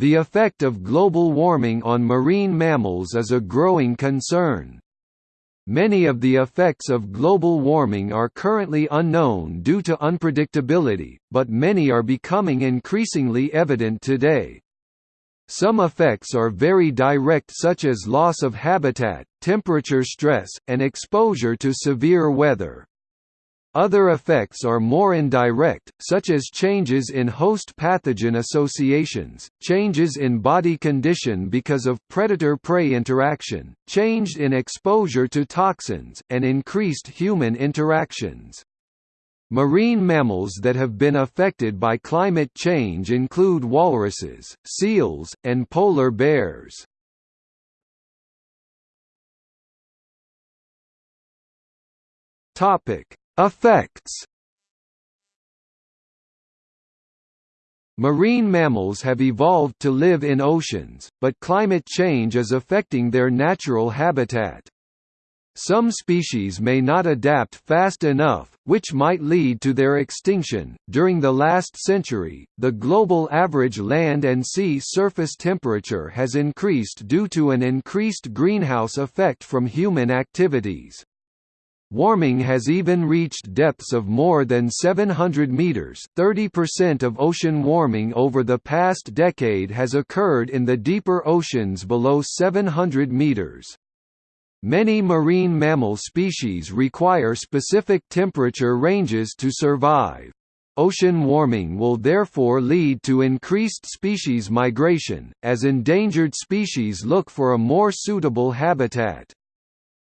The effect of global warming on marine mammals is a growing concern. Many of the effects of global warming are currently unknown due to unpredictability, but many are becoming increasingly evident today. Some effects are very direct such as loss of habitat, temperature stress, and exposure to severe weather. Other effects are more indirect, such as changes in host pathogen associations, changes in body condition because of predator-prey interaction, change in exposure to toxins, and increased human interactions. Marine mammals that have been affected by climate change include walruses, seals, and polar bears. Topic: Effects Marine mammals have evolved to live in oceans, but climate change is affecting their natural habitat. Some species may not adapt fast enough, which might lead to their extinction. During the last century, the global average land and sea surface temperature has increased due to an increased greenhouse effect from human activities. Warming has even reached depths of more than 700 meters. 30% of ocean warming over the past decade has occurred in the deeper oceans below 700 meters. Many marine mammal species require specific temperature ranges to survive. Ocean warming will therefore lead to increased species migration, as endangered species look for a more suitable habitat.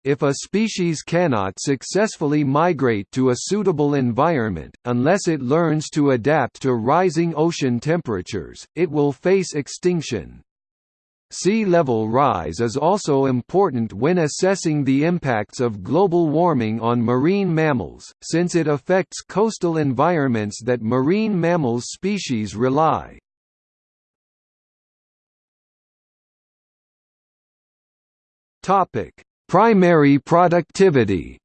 If a species cannot successfully migrate to a suitable environment, unless it learns to adapt to rising ocean temperatures, it will face extinction. Sea level rise is also important when assessing the impacts of global warming on marine mammals, since it affects coastal environments that marine mammals species rely. Topic: Primary productivity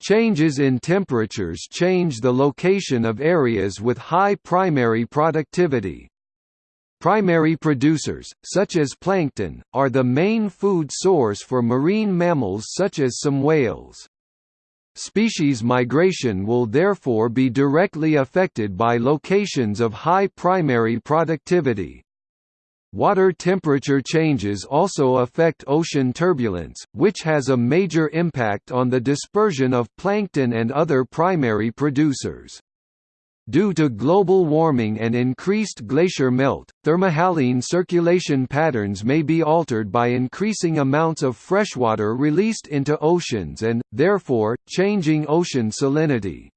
Changes in temperatures change the location of areas with high primary productivity. Primary producers, such as plankton, are the main food source for marine mammals such as some whales. Species migration will therefore be directly affected by locations of high primary productivity. Water temperature changes also affect ocean turbulence, which has a major impact on the dispersion of plankton and other primary producers. Due to global warming and increased glacier melt, thermohaline circulation patterns may be altered by increasing amounts of freshwater released into oceans and, therefore, changing ocean salinity.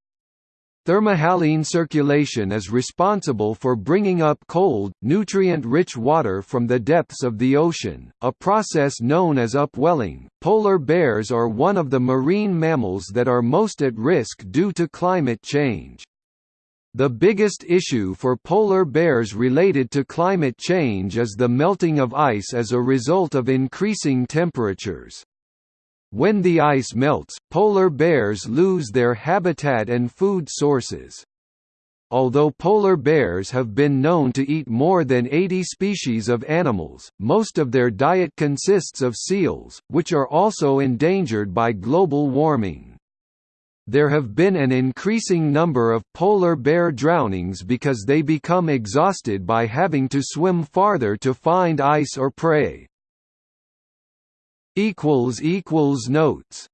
Thermohaline circulation is responsible for bringing up cold, nutrient-rich water from the depths of the ocean, a process known as upwelling. Polar bears are one of the marine mammals that are most at risk due to climate change. The biggest issue for polar bears related to climate change is the melting of ice as a result of increasing temperatures. When the ice melts, polar bears lose their habitat and food sources. Although polar bears have been known to eat more than 80 species of animals, most of their diet consists of seals, which are also endangered by global warming. There have been an increasing number of polar bear drownings because they become exhausted by having to swim farther to find ice or prey. Notes